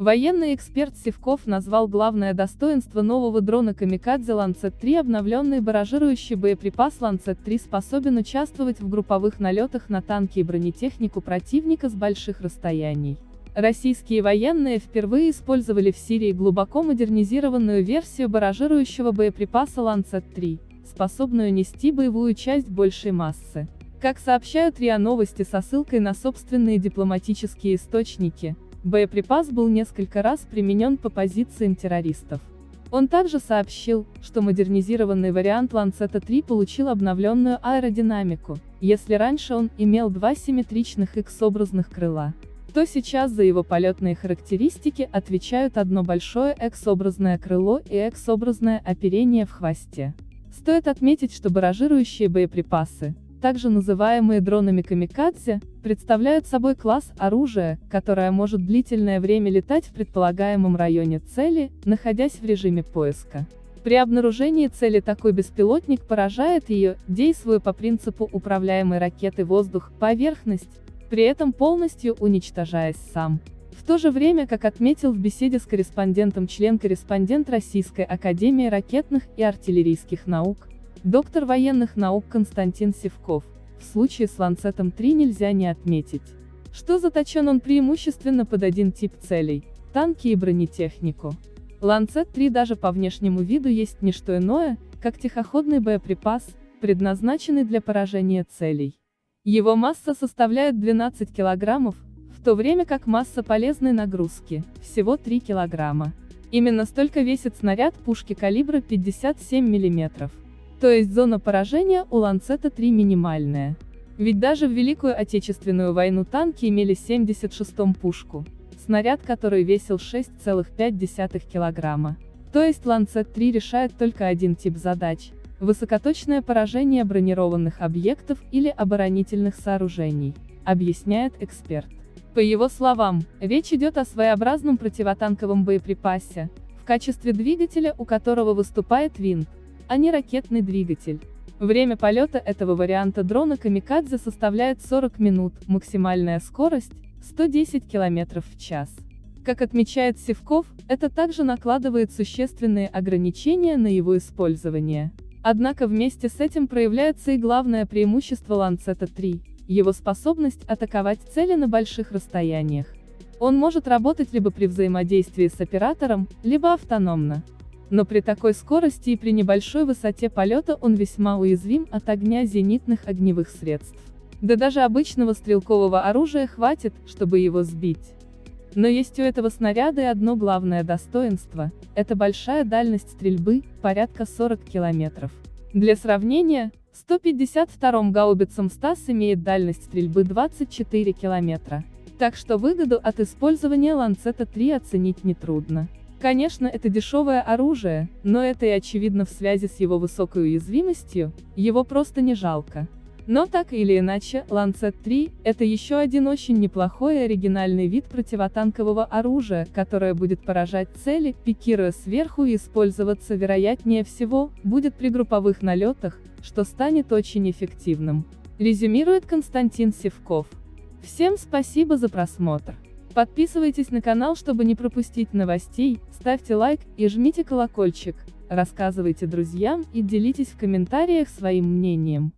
Военный эксперт Севков назвал главное достоинство нового дрона «Камикадзе Ланцет-3» обновленный баражирующий боеприпас Ланцет-3 способен участвовать в групповых налетах на танки и бронетехнику противника с больших расстояний. Российские военные впервые использовали в Сирии глубоко модернизированную версию баражирующего боеприпаса Ланцет-3, способную нести боевую часть большей массы. Как сообщают РИА Новости со ссылкой на собственные дипломатические источники, Боеприпас был несколько раз применен по позициям террористов. Он также сообщил, что модернизированный вариант Ланцета-3 получил обновленную аэродинамику. Если раньше он имел два симметричных X-образных крыла, то сейчас за его полетные характеристики отвечают одно большое X-образное крыло и X-образное оперение в хвосте. Стоит отметить, что баражирующие боеприпасы, также называемые дронами камикадзе, представляют собой класс оружия, которое может длительное время летать в предполагаемом районе цели, находясь в режиме поиска. При обнаружении цели такой беспилотник поражает ее, действуя по принципу управляемой ракеты воздух-поверхность, при этом полностью уничтожаясь сам. В то же время, как отметил в беседе с корреспондентом член-корреспондент Российской Академии ракетных и артиллерийских наук, Доктор военных наук Константин Севков. В случае с Ланцетом-3 нельзя не отметить, что заточен он преимущественно под один тип целей – танки и бронетехнику. Ланцет-3 даже по внешнему виду есть не что иное, как тихоходный боеприпас, предназначенный для поражения целей. Его масса составляет 12 килограммов, в то время как масса полезной нагрузки – всего 3 килограмма. Именно столько весит снаряд пушки калибра 57 миллиметров. То есть зона поражения у Ланцета-3 минимальная. Ведь даже в Великую Отечественную войну танки имели 76-м пушку, снаряд который весил 6,5 килограмма. То есть Ланцет-3 решает только один тип задач – высокоточное поражение бронированных объектов или оборонительных сооружений, объясняет эксперт. По его словам, речь идет о своеобразном противотанковом боеприпасе, в качестве двигателя у которого выступает винт, а не ракетный двигатель. Время полета этого варианта дрона «Камикадзе» составляет 40 минут, максимальная скорость – 110 км в час. Как отмечает Севков, это также накладывает существенные ограничения на его использование. Однако вместе с этим проявляется и главное преимущество Ланцета-3 – его способность атаковать цели на больших расстояниях. Он может работать либо при взаимодействии с оператором, либо автономно. Но при такой скорости и при небольшой высоте полета он весьма уязвим от огня зенитных огневых средств. Да даже обычного стрелкового оружия хватит, чтобы его сбить. Но есть у этого снаряда и одно главное достоинство – это большая дальность стрельбы, порядка 40 километров. Для сравнения, 152-м гаубицам СТАС имеет дальность стрельбы 24 километра. Так что выгоду от использования Ланцета-3 оценить нетрудно. Конечно, это дешевое оружие, но это и очевидно в связи с его высокой уязвимостью, его просто не жалко. Но так или иначе, Lancet-3 – это еще один очень неплохой и оригинальный вид противотанкового оружия, которое будет поражать цели, пикируя сверху и использоваться вероятнее всего, будет при групповых налетах, что станет очень эффективным. Резюмирует Константин Севков. Всем спасибо за просмотр. Подписывайтесь на канал, чтобы не пропустить новостей, ставьте лайк и жмите колокольчик, рассказывайте друзьям и делитесь в комментариях своим мнением.